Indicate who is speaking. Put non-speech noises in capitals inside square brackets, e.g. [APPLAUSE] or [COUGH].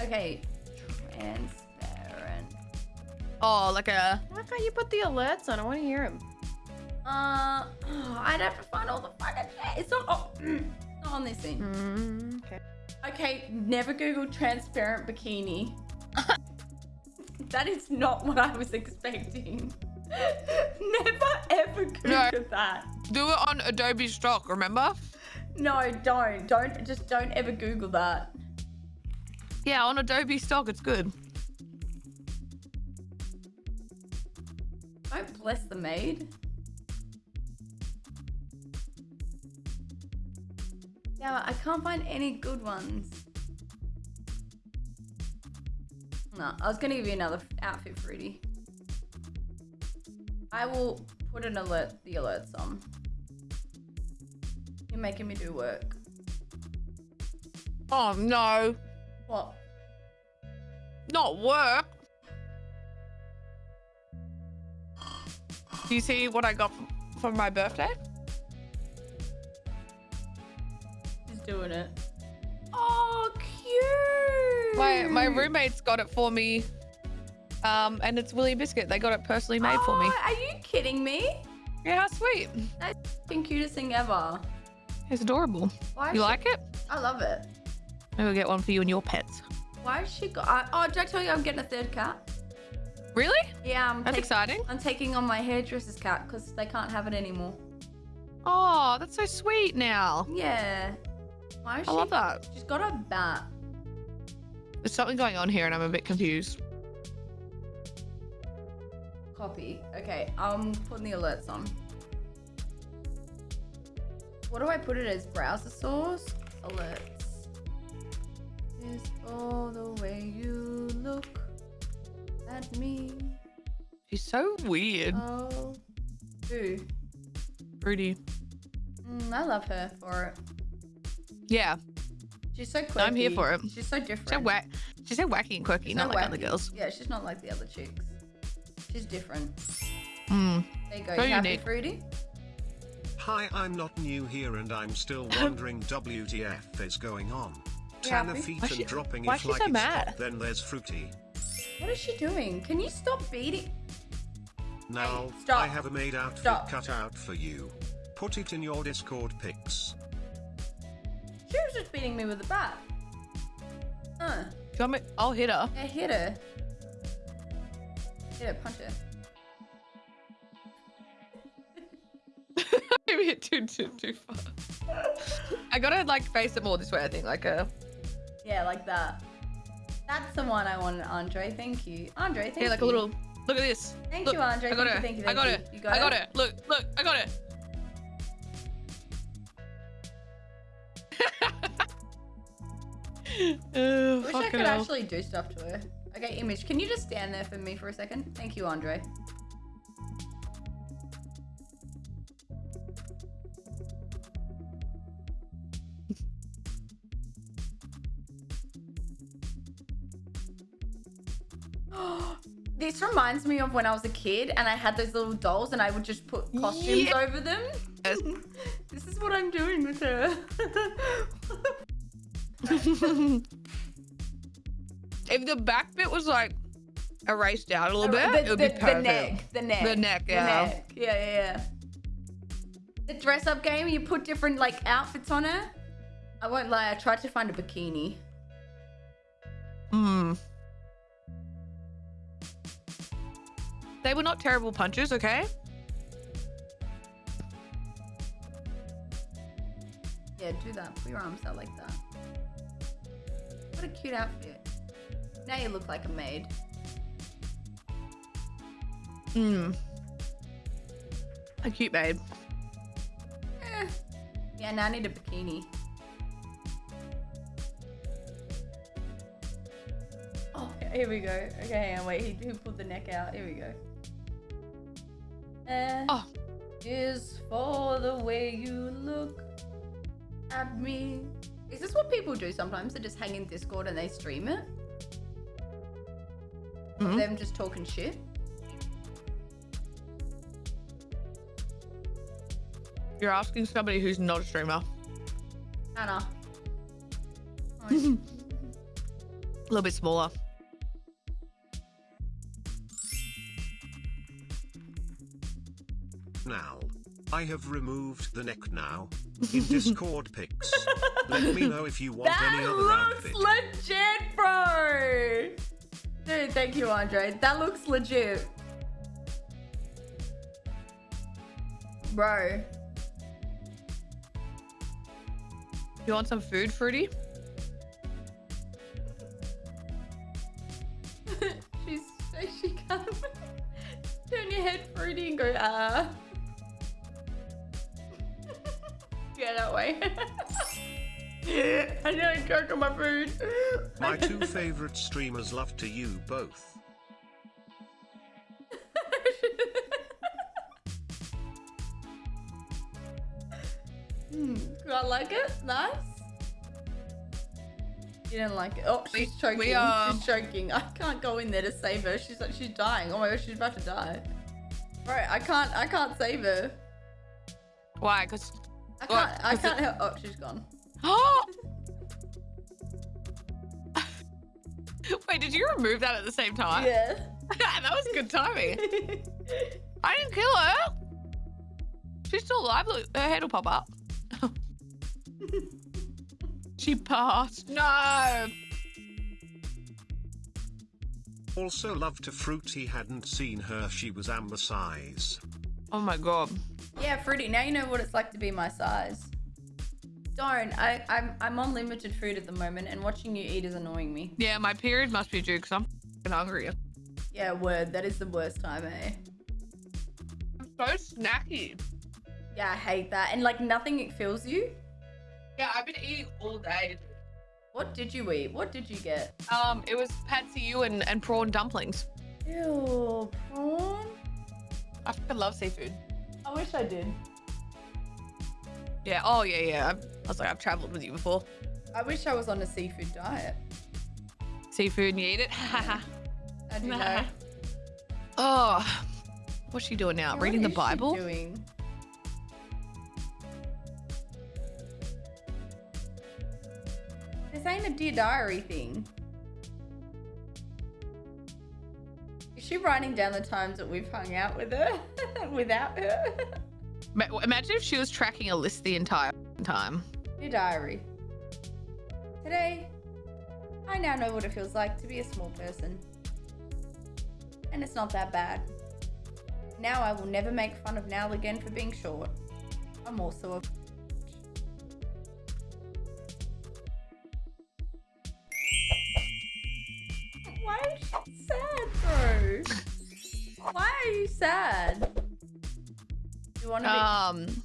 Speaker 1: Okay, transparent.
Speaker 2: Oh, like a.
Speaker 3: Why can't you put the alerts on? I want to hear them.
Speaker 1: Uh, oh, [SIGHS] I'd have to find all the fucking shit. It's not, oh, [CLEARS THROAT] not on this thing.
Speaker 3: Mm, okay.
Speaker 1: Okay, never Google transparent bikini. [LAUGHS] that is not what I was expecting. [LAUGHS] never ever Google
Speaker 2: No.
Speaker 1: that.
Speaker 2: Do it on Adobe Stock, remember?
Speaker 1: No, don't. Don't, just don't ever Google that.
Speaker 2: Yeah, on Adobe Stock, it's good.
Speaker 1: Don't bless the maid. Yeah, I can't find any good ones. No, I was gonna give you another outfit, Fruity. I will put an alert, the alerts on. You're making me do work.
Speaker 2: Oh no,
Speaker 1: What?
Speaker 2: not work. Do you see what I got for my birthday?
Speaker 1: He's doing it. Oh, cute.
Speaker 2: My my roommates got it for me. Um, and it's Willy Biscuit. They got it personally made for me.
Speaker 1: Oh, Are you kidding me?
Speaker 2: Yeah, how sweet.
Speaker 1: That's the cutest thing ever.
Speaker 2: It's adorable.
Speaker 1: Why
Speaker 2: You like it?
Speaker 1: I love it.
Speaker 2: Maybe we'll get one for you and your pets.
Speaker 1: Why has she got? Oh, did I tell you I'm getting a third cat?
Speaker 2: Really?
Speaker 1: Yeah, I'm.
Speaker 2: That's exciting.
Speaker 1: I'm taking on my hairdresser's cat because they can't have it anymore.
Speaker 2: Oh, that's so sweet now.
Speaker 1: Yeah. Why is
Speaker 2: I
Speaker 1: she?
Speaker 2: love that.
Speaker 1: She's got a bat.
Speaker 2: There's something going on here and I'm a bit confused.
Speaker 1: Copy. Okay, I'm putting the alerts on. What do I put it as? Browser source? Alerts. Is all the way you look at me.
Speaker 2: She's so weird.
Speaker 1: Oh. Who?
Speaker 2: Fruity.
Speaker 1: Mm, I love her for it.
Speaker 2: Yeah.
Speaker 1: She's so quirky.
Speaker 2: I'm here for it.
Speaker 1: She's so different.
Speaker 2: She's so, whack. She's so wacky and quirky,
Speaker 1: She's
Speaker 2: not
Speaker 1: not
Speaker 2: like other girls.
Speaker 1: Yeah, she's not like the other chicks. She's different.
Speaker 2: Mm.
Speaker 1: There you go.
Speaker 2: So
Speaker 1: you happy. Fruity?
Speaker 4: Hi, I'm not new here and I'm still [LAUGHS] wondering WTF is going on.
Speaker 1: You
Speaker 4: Tanner
Speaker 1: happy?
Speaker 4: feet
Speaker 2: Why
Speaker 4: and
Speaker 2: she-
Speaker 4: dropping
Speaker 2: why
Speaker 4: it like
Speaker 2: so
Speaker 4: it's
Speaker 2: mad?
Speaker 4: hot, Then there's Fruity.
Speaker 1: What is she doing? Can you stop beating?
Speaker 4: Now,
Speaker 1: stop.
Speaker 4: I have a made outfit
Speaker 1: Stop.
Speaker 4: cut out for you. Put it in your Discord pics.
Speaker 1: She was just beating me with a bat. Uh,
Speaker 2: Do you want me? I'll hit her.
Speaker 1: yeah, hit her. Hit her, punch her. [LAUGHS]
Speaker 2: Maybe hit too, too, too far. I gotta like face it more this way, I think. Like uh, a.
Speaker 1: Yeah, like that. That's the one I wanted, Andre. Thank you. Andre, thank you.
Speaker 2: Yeah, like a little. Look at this.
Speaker 1: Thank
Speaker 2: Look,
Speaker 1: you, Andre.
Speaker 2: I got
Speaker 1: Thank
Speaker 2: it.
Speaker 1: you, thank you,
Speaker 2: I got
Speaker 1: you.
Speaker 2: it.
Speaker 1: You got
Speaker 2: I got
Speaker 1: it?
Speaker 2: it. Look, look, I got it. [LAUGHS] oh,
Speaker 1: I wish I could
Speaker 2: hell.
Speaker 1: actually do stuff to her. Okay, Image, can you just stand there for me for a second? Thank you, Andre. This reminds me of when I was a kid and I had those little dolls and I would just put costumes
Speaker 2: Yeah.
Speaker 1: over them.
Speaker 2: Yes. [LAUGHS]
Speaker 1: this is what I'm doing with her. [LAUGHS]
Speaker 2: if the back bit was like erased out a little bit,
Speaker 1: the,
Speaker 2: it would be
Speaker 1: the- the
Speaker 2: perfect.
Speaker 1: neck, the neck,
Speaker 2: The neck,
Speaker 1: the
Speaker 2: yeah.
Speaker 1: neck. Yeah, yeah, yeah. The dress-up game, you put different like outfits on her. I won't lie, I tried to find a bikini.
Speaker 2: Hmm. They were not terrible punches, okay?
Speaker 1: Yeah, do that. Put your arms out like that. What a cute outfit. Now you look like a maid.
Speaker 2: Hmm. A cute babe.
Speaker 1: Eh. Yeah, now I need a bikini. Oh, here we go. Okay, hang on, wait. He, he pulled the neck out. Here we go. Eh,
Speaker 2: Oh.
Speaker 1: Is for the way you look at me. Is this what people do sometimes? They just hang in Discord and they stream it? Of
Speaker 2: Mhm.
Speaker 1: Them just talking shit?
Speaker 2: You're asking somebody who's not a streamer.
Speaker 1: Anna. [LAUGHS] Oh,
Speaker 2: A little bit smaller.
Speaker 4: Now. I have removed the neck now. In Discord [LAUGHS] pics. Let me know if you want
Speaker 1: That
Speaker 4: any other
Speaker 1: looks
Speaker 4: outfit.
Speaker 1: legit, bro. Dude, thank you, Andre. That looks legit. Bro.
Speaker 2: You want some food, Fruity?
Speaker 1: Yeah, that way. [LAUGHS] I nearly choked on my food.
Speaker 4: My two favorite streamers love to you both. [LAUGHS]
Speaker 1: Hmm, do I like it? Nice. You didn't like it. Oh, she's choking.
Speaker 2: we, uh,
Speaker 1: She's choking. I can't go in there to save her. She's like she's dying. Oh my gosh, she's about to die. Right, I can't. I can't save her.
Speaker 2: Why? Because
Speaker 1: I can't. I can't help. Oh, she's gone.
Speaker 2: Oh! [GASPS] Wait, did you remove that at the same time?
Speaker 1: Yeah. [LAUGHS]
Speaker 2: that was good timing. [LAUGHS] I didn't kill her. She's still alive. Look, her head will pop up. [LAUGHS] she passed. No.
Speaker 4: Also love to fruit he hadn't seen her she was amber size.
Speaker 2: Oh my god.
Speaker 1: yeah, Fruity. Now you know what it's like to be my size. Don't. I. I'm. I'm on limited food at the moment, and watching you eat is annoying me.
Speaker 2: Yeah, my period must be due because I'm f***ing hungry.
Speaker 1: Yeah, word. That is the worst time, eh?
Speaker 2: I'm so snacky.
Speaker 1: Yeah, I hate that. And like nothing fills you.
Speaker 2: Yeah, I've been eating all day.
Speaker 1: What did you eat? What did you get?
Speaker 2: Um, it was Patsy you and, and prawn dumplings.
Speaker 1: Ew, prawn.
Speaker 2: I fucking love seafood.
Speaker 1: I wish I did.
Speaker 2: Yeah. Oh yeah, yeah. I've, I was like, I've traveled with you before.
Speaker 1: I wish I was on a seafood diet.
Speaker 2: Seafood and you eat it. [LAUGHS]
Speaker 1: I do know.
Speaker 2: oh, what's she doing now?
Speaker 1: What
Speaker 2: Reading the Bible?
Speaker 1: doing? This ain't a dear diary thing. She writing down the times that we've hung out with her [LAUGHS] without her?
Speaker 2: Imagine if she was tracking a list the entire time.
Speaker 1: Dear diary. Today, I now know what it feels like to be a small person. And it's not that bad. Now I will never make fun of Nal again for being short. I'm also a. sad? You want to.
Speaker 2: Um.